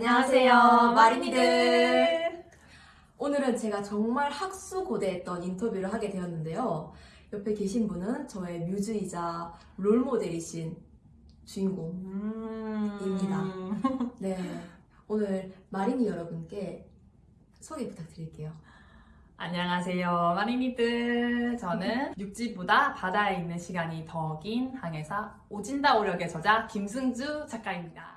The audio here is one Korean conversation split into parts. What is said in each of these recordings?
안녕하세요, 마린이들. 오늘은 제가 정말 학수고대했던 인터뷰를 하게 되었는데요. 옆에 계신 분은 저의 뮤즈이자 롤모델이신 주인공입니다. 음. 네, 오늘 마린이 여러분께 소개 부탁드릴게요. 안녕하세요, 마리미들. 저는 육지보다 바다에 있는 시간이 더 긴 항해사 오진다 오력의 저자 김승주 작가입니다.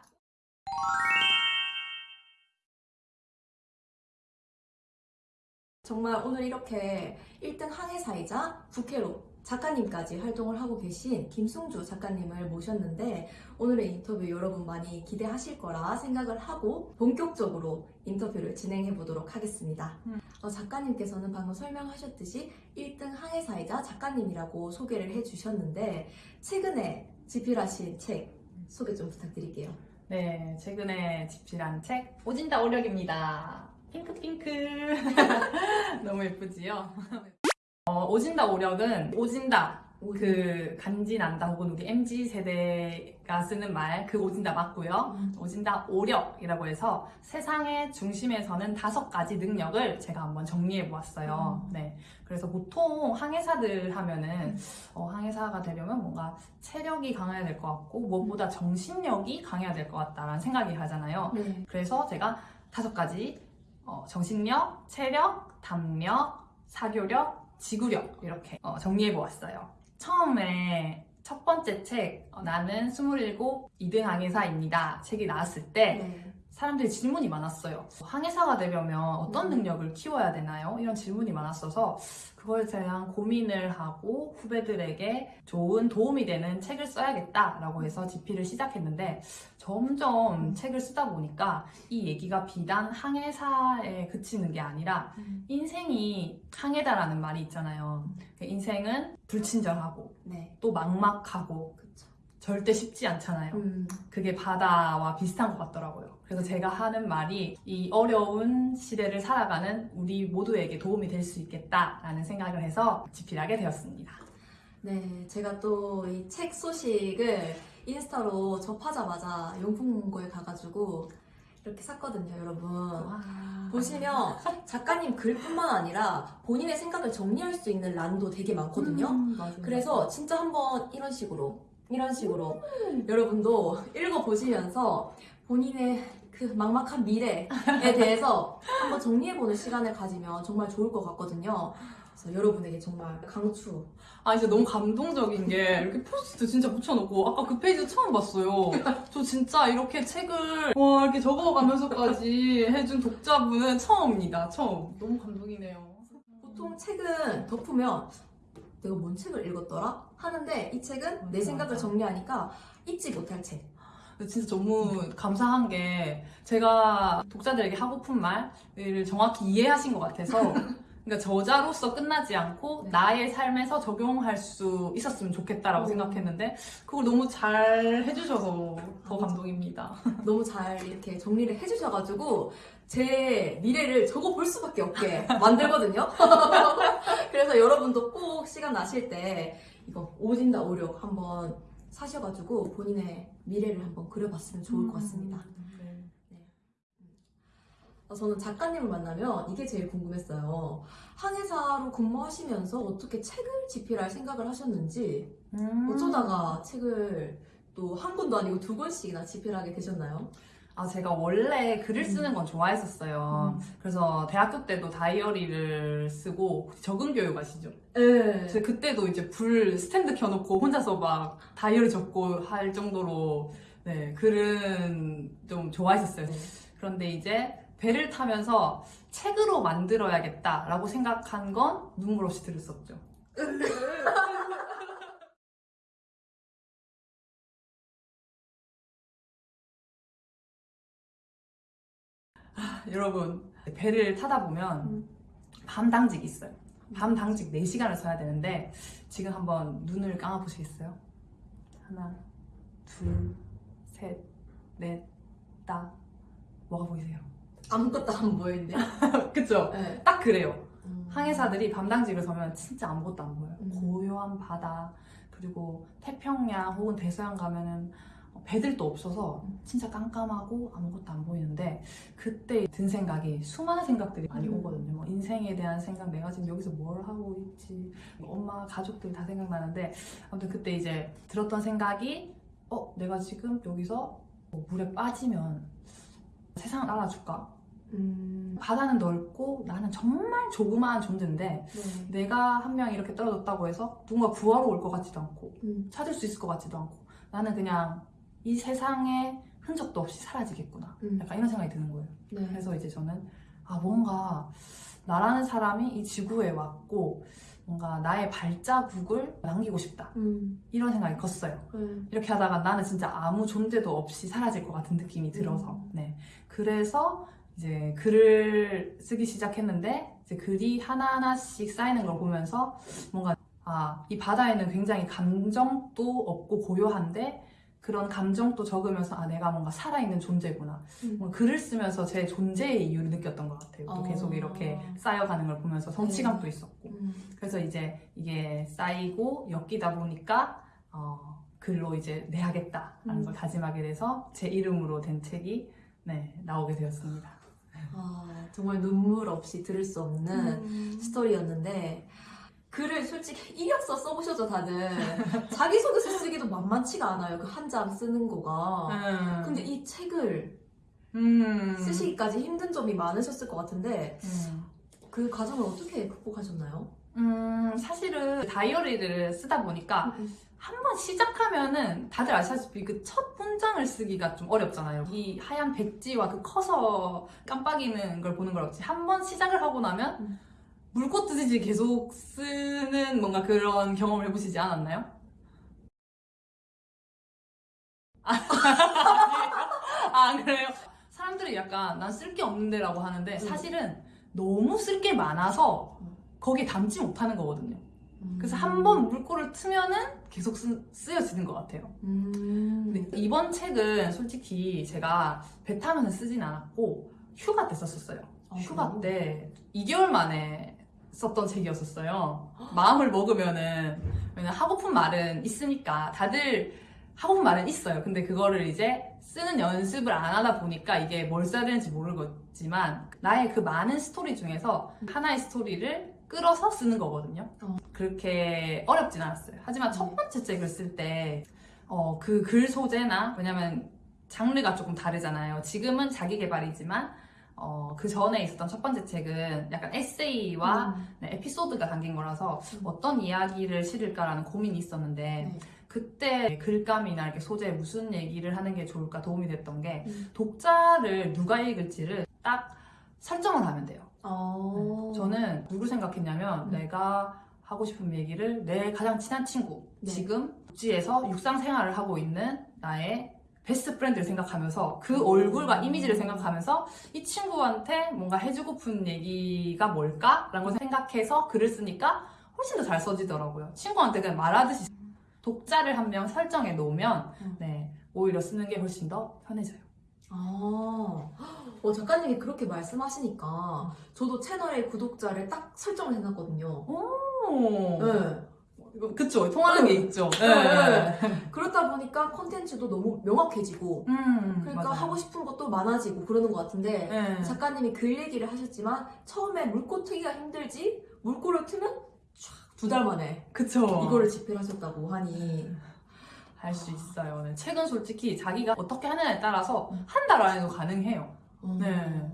정말 오늘 이렇게 1등 항해사이자 부캐로 작가님까지 활동을 하고 계신 김승주 작가님을 모셨는데 오늘의 인터뷰 여러분 많이 기대하실 거라 생각을 하고 본격적으로 인터뷰를 진행해 보도록 하겠습니다. 음. 어, 작가님께서는 방금 설명하셨듯이 1등 항해사이자 작가님이라고 소개를 해주셨는데 최근에 집필하신 책 소개 좀 부탁드릴게요. 네, 최근에 집필한 책 오진다 오력입니다. 핑크핑크. 너무 예쁘지요? 어, 오진다 오력은 오진다 그 간지난다 혹은 우리 MZ 세대가 쓰는 말 그 오진다 맞고요. 음. 오진다 오력이라고 해서 세상의 중심에 서는 다섯 가지 능력을 제가 한번 정리해 보았어요. 음. 네. 그래서 보통 항해사들 하면은 어, 항해사가 되려면 뭔가 체력이 강해야 될 것 같고 무엇보다 정신력이 강해야 될 것 같다라는 생각이 하잖아요. 네. 그래서 제가 다섯 가지 어, 정신력, 체력, 담력, 사교력, 지구력 이렇게 어, 정리해 보았어요. 처음에 첫 번째 책 어, 나는 27 2등 항해사입니다. 책이 나왔을 때 네. 사람들이 질문이 많았어요. 항해사가 되려면 어떤 음. 능력을 키워야 되나요? 이런 질문이 많았어서 그거에 대한 고민을 하고 후배들에게 좋은 도움이 되는 책을 써야겠다 라고 해서 집필을 시작했는데 점점 책을 쓰다 보니까 이 얘기가 비단 항해사에 그치는 게 아니라 음. 인생이 항해다라는 말이 있잖아요. 그 인생은 불친절하고 네. 또 막막하고 그쵸. 절대 쉽지 않잖아요. 음. 그게 바다와 비슷한 것 같더라고요. 그래서 제가 하는 말이 이 어려운 시대를 살아가는 우리 모두에게 도움이 될 수 있겠다라는 생각을 해서 집필하게 되었습니다. 네, 제가 또 이 책 소식을 인스타로 접하자마자 용품고에 가가지고 이렇게 샀거든요, 여러분. 보시면 작가님 글뿐만 아니라 본인의 생각을 정리할 수 있는 란도 되게 많거든요. 음. 그래서 진짜 한번 이런 식으로, 이런 식으로 여러분도 읽어보시면서 본인의 그 막막한 미래에 대해서 한번 정리해보는 시간을 가지면 정말 좋을 것 같거든요. 그래서 여러분에게 정말 강추 아 진짜 너무 감동적인 게 이렇게 포스트 진짜 붙여놓고 아까 그 페이지 처음 봤어요. 저 진짜 이렇게 책을 와 이렇게 적어가면서까지 해준 독자분은 처음입니다. 처음. 너무 감동이네요. 보통 책은 덮으면 내가 뭔 책을 읽었더라? 하는데 이 책은 내 생각을 맞아. 정리하니까 잊지 못할 책. 진짜 너무 감사한 게 제가 독자들에게 하고픈 말을 정확히 이해하신 것 같아서 그러니까 저자로서 끝나지 않고 네. 나의 삶에서 적용할 수 있었으면 좋겠다라고 오. 생각했는데 그걸 너무 잘 해주셔서 더 감동입니다. 너무 잘 이렇게 정리를 해주셔가지고 제 미래를 적어 볼 수밖에 없게 만들거든요. 그래서 여러분도 꼭 시간 나실 때 이거 오진다 오력 한번 사셔가지고 본인의 미래를 한번 그려봤으면 좋을 것 같습니다. 네. 어, 저는 작가님을 만나면 이게 제일 궁금했어요. 항해사로 근무하시면서 어떻게 책을 집필할 생각을 하셨는지 음. 어쩌다가 책을 또 한 권도 아니고 두 권씩이나 집필하게 되셨나요? 아, 제가 원래 글을 음. 쓰는 건 좋아했었어요. 그래서 대학교 때도 다이어리를 쓰고 적응 교육 아시죠? 네. 그래서 그때도 이제 불 스탠드 켜놓고 혼자서 막 다이어리 적고 할 정도로 네, 글은 좀 좋아했었어요. 네. 그런데 이제 배를 타면서 책으로 만들어야겠다라고 생각한 건 눈물 없이 없죠. 여러분 배를 타다 보면 음. 밤 당직이 있어요. 밤 당직 4시간을 서야 되는데 지금 한번 눈을 감아 보시겠어요? 하나, 둘, 셋, 넷, 다 뭐가 보이세요? 아무것도 안 보이는데. 그쵸? 네. 딱 그래요. 음. 항해사들이 밤 당직을 서면 진짜 아무것도 안 보여요. 음. 고요한 바다 그리고 태평양 혹은 대서양 가면은 배들도 없어서 진짜 깜깜하고 아무것도 안 보이는데 그때 든 생각이 수많은 생각들이 많이 음. 오거든요. 뭐 인생에 대한 생각, 내가 지금 여기서 뭘 하고 있지, 뭐 엄마, 가족들 다 생각나는데 아무튼 그때 이제 들었던 생각이 어, 내가 지금 여기서 뭐 물에 빠지면 세상을 알아줄까? 음. 바다는 넓고 나는 정말 조그마한 존재인데 네. 내가 한 명 이렇게 떨어졌다고 해서 누군가 구하러 올 것 같지도 않고 음. 찾을 수 있을 것 같지도 않고 나는 그냥 이 세상에 흔적도 없이 사라지겠구나 음. 약간 이런 생각이 드는 거예요 네. 그래서 이제 저는 아 뭔가 나라는 사람이 이 지구에 왔고 뭔가 나의 발자국을 남기고 싶다 음. 이런 생각이 컸어요 네. 이렇게 하다가 나는 진짜 아무 존재도 없이 사라질 것 같은 느낌이 들어서 음. 네 그래서 이제 글을 쓰기 시작했는데 이제 글이 하나하나씩 쌓이는 걸 보면서 뭔가 아 이 바다에는 굉장히 감정도 없고 고요한데 그런 감정도 적으면서 아 내가 뭔가 살아있는 존재구나 음. 뭔가 글을 쓰면서 제 존재의 이유를 느꼈던 것 같아요 또 어. 계속 이렇게 쌓여가는 걸 보면서 성취감도 있었고 음. 그래서 이제 이게 쌓이고 엮이다 보니까 어, 글로 이제 내야겠다라는 음. 걸 다짐하게 돼서 제 이름으로 된 책이 네, 나오게 되었습니다. 아, 정말 눈물 없이 들을 수 없는 음. 스토리였는데 글을 솔직히 이력서 써보셔죠 다들 자기소개서 쓰기도 만만치가 않아요 그 한 장 쓰는 거가 음. 근데 이 책을 음. 쓰시기까지 힘든 점이 많으셨을 것 같은데 음. 그 과정을 어떻게 극복하셨나요? 음, 사실은 다이어리를 쓰다 보니까 한번 시작하면은 다들 아시다시피 그 첫 문장을 쓰기가 좀 어렵잖아요. 이 하얀 백지와 그 커서 깜빡이는 걸 보는 걸 없지. 한 번 시작을 하고 나면 음. 물꽃 뜨듯이 계속 쓰는 뭔가 그런 경험을 해보시지 않았나요? 아, 아 그래요? 사람들이 약간 난 쓸 게 없는데 라고 하는데 음. 사실은 너무 쓸 게 많아서 거기에 담지 못하는 거거든요. 그래서 음. 한번 물꼬를 트면은 계속 쓰, 쓰여지는 것 같아요. 음. 이번 책은 솔직히 제가 배 타면서 쓰진 않았고 휴가 때 썼었어요. 아, 휴가 그래요? 때 2개월 만에 썼던 책이었었어요. 마음을 먹으면은 왜냐면 하고픈 말은 있으니까 다들 하고픈 말은 있어요. 근데 그거를 이제 쓰는 연습을 안 하다 보니까 이게 뭘 써야 되는지 모르겠지만 나의 그 많은 스토리 중에서 하나의 스토리를 끌어서 쓰는 거거든요. 어. 그렇게 어렵진 않았어요. 하지만 첫 번째 책을 쓸때 어, 그글 소재나 왜냐면 장르가 조금 다르잖아요. 지금은 자기 개발이지만 어, 그 전에 있었던 첫 번째 책은 약간 에세이와 음. 네, 에피소드가 담긴 거라서 음. 어떤 이야기를 실을까라는 고민이 있었는데 네. 그때 글감이나 이렇게 소재에 무슨 얘기를 하는 게 좋을까 도움이 됐던 게 음. 독자를 누가 읽을지를 딱 설정을 하면 돼요. 어. 저는 누구 생각했냐면 음. 내가 하고 싶은 얘기를 내 가장 친한 친구 네. 지금 육지에서 육상 생활을 하고 있는 나의 best friend를 생각하면서 그 얼굴과 이미지를 생각하면서 이 친구한테 뭔가 해주고픈 얘기가 뭘까 라는 걸 생각해서 글을 쓰니까 훨씬 더 잘 써지더라고요. 친구한테 그냥 말하듯이 독자를 한 명 설정해 놓으면 음. 네, 오히려 쓰는 게 훨씬 더 편해져요. 아, 어, 작가님이 그렇게 말씀하시니까 저도 채널의 구독자를 딱 설정을 해놨거든요. 오, 네. 그쵸 통하는 게 있죠. 네. 그렇다 보니까 콘텐츠도 너무 명확해지고 음, 그러니까 맞아요. 하고 싶은 것도 많아지고 그러는 것 같은데 네. 작가님이 글 얘기를 하셨지만 처음에 물고 트기가 힘들지 물고를 트면 두달 만에 그쵸. 이거를 집필하셨다고 하니 할수 있어요. 네. 책은 솔직히 자기가 어떻게 하느냐에 따라서 음. 한달 안에도 가능해요. 어. 네.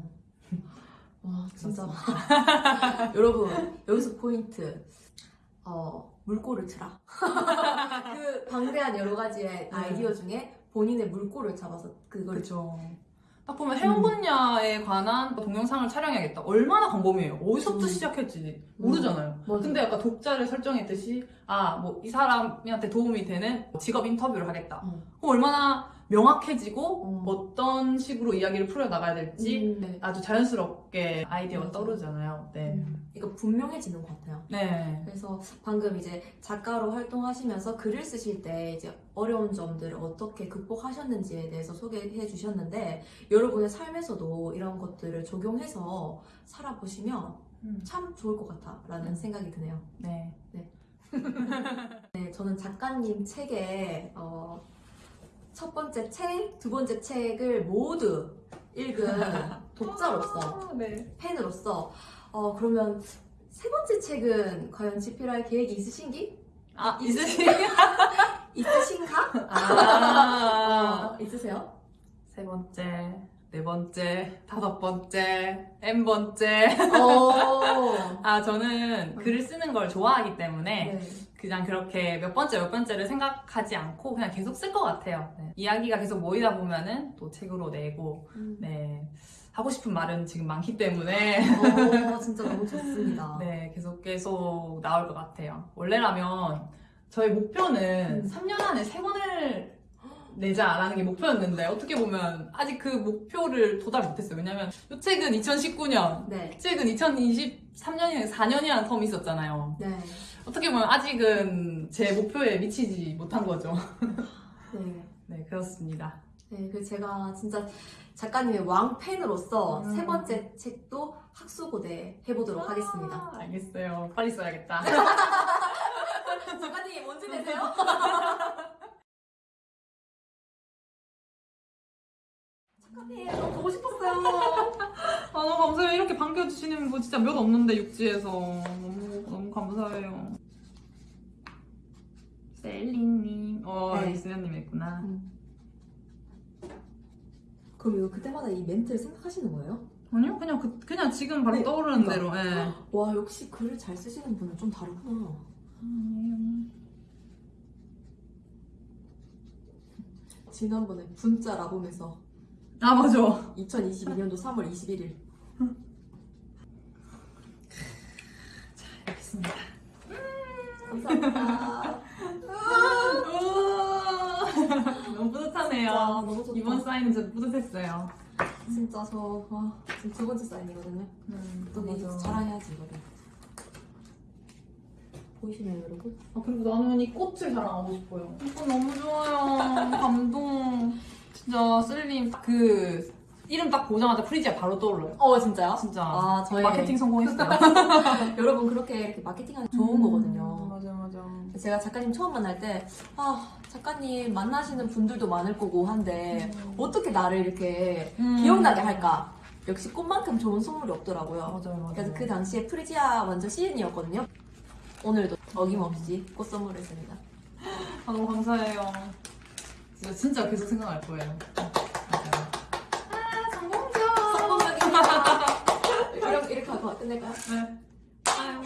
와 진짜 여러분 여기서 포인트 어 물꼬를 트라 그 방대한 여러 가지의 아이디어 중에 본인의 물꼬를 잡아서 그걸 그렇죠. 딱 보면 해운 분야에 관한 동영상을 촬영해야겠다. 얼마나 광범위해요. 어디서부터 음. 시작했지 모르잖아요. 맞아. 근데 약간 독자를 설정했듯이 아 뭐 이 사람한테 도움이 되는 직업 인터뷰를 하겠다. 어. 그럼 얼마나 명확해지고 어. 어떤 식으로 이야기를 풀어 나가야 될지 음, 네. 아주 자연스럽게 아이디어가. 떠오르잖아요. 네. 음, 이거 분명해지는 것 같아요. 네. 그래서 방금 이제 작가로 활동하시면서 글을 쓰실 때 이제 어려운 점들을 어떻게 극복하셨는지에 대해서 소개해 주셨는데 여러분의 삶에서도 이런 것들을 적용해서 살아보시면 음. 참 좋을 것 같다라는 생각이 드네요. 네. 네, 저는 작가님 책에 어, 첫 번째 책, 두 번째 책을 모두 읽은 독자로서 아, 네. 팬으로서 어 그러면 세 번째 책은 과연 집필할 계획이 있으신기? 아, 있- 있으시 있으신가? 아. 어, 있으세요? 세 번째, 네 번째, 다섯 번째, n 번째. 어. 아, 저는 글을 쓰는 걸 좋아하기 때문에 네. 그냥 그렇게 몇 번째, 몇 번째를 생각하지 않고 그냥 계속 쓸 것 같아요. 네. 이야기가 계속 모이다 보면은 또 책으로 내고, 음. 네. 하고 싶은 말은 지금 많기 때문에, 어, 진짜 너무 좋습니다. 네. 계속 계속 나올 것 같아요. 원래라면 저희 목표는 음. 3년 안에 세 권을 내자라는 게 목표였는데 어떻게 보면 아직 그 목표를 도달 못했어요. 왜냐면 이 책은 2019년, 네. 이 책은 2023년이랑 4년이라는 텀이 있었잖아요. 네. 어떻게 보면 아직은 제 목표에 미치지 못한 거죠. 네. 네, 그렇습니다. 네, 그 제가 진짜 작가님의 왕팬으로서 음. 세 번째 책도 학수고대 해보도록 하겠습니다. 아, 알겠어요. 빨리 써야겠다. 작가님 언제 되세요? 작가님 너무 보고 싶었어요. 아, 너무 감사해요. 이렇게 반겨주시는 분 진짜 몇 없는데, 육지에서. 너무, 너무 감사해요. 셀리님. 어, 네. 이수연님 있구나. 그럼 이거 그때마다 이 멘트를 생각하시는 거예요? 아니요, 그냥, 그, 그냥 지금 바로 네, 떠오르는 그러니까. 대로, 예. 와 역시 글을 잘 쓰시는 분은 좀 다르구나. 지난번에 분짜 라봄에서 아, 맞아. 2022년도 3월 21일 알겠습니다. 감사합니다. 너무 뿌듯하네요. 너무. 이번 사인은 진짜 뿌듯했어요. 진짜 저 와, 지금 두 번째 사인이거든요. 음, 또 이제 자랑해야지 이거를. 보이시나요 여러분? 아, 그리고 나는 이 꽃을 자랑하고 싶어요. 이거 너무 좋아요. 감동. 진짜 셀림 그 이름 딱 보자마자 프리지아 바로 떠올라요. 어 진짜요? 진짜 아 저희 마케팅 성공했어요. 여러분 그렇게 이렇게 마케팅하는 게 좋은 거거든요. 맞아 맞아. 제가 작가님 처음 만날 때, 아, 작가님 만나시는 분들도 많을 거고 한데, 어떻게 나를 이렇게 음. 기억나게 할까? 역시 꽃만큼 좋은 선물이 없더라고요. 맞아요 맞아요. 그래서 그 당시에 프리지아 완전 시즌이었거든요. 오늘도 어김없이 꽃 선물했습니다. 아, 너무 감사해요. 진짜 진짜 계속 생각날 거예요. 맞아요. 아 성공적. 성공적입니다. 이렇게, 이렇게 하고 끝낼까요? 네. 아유.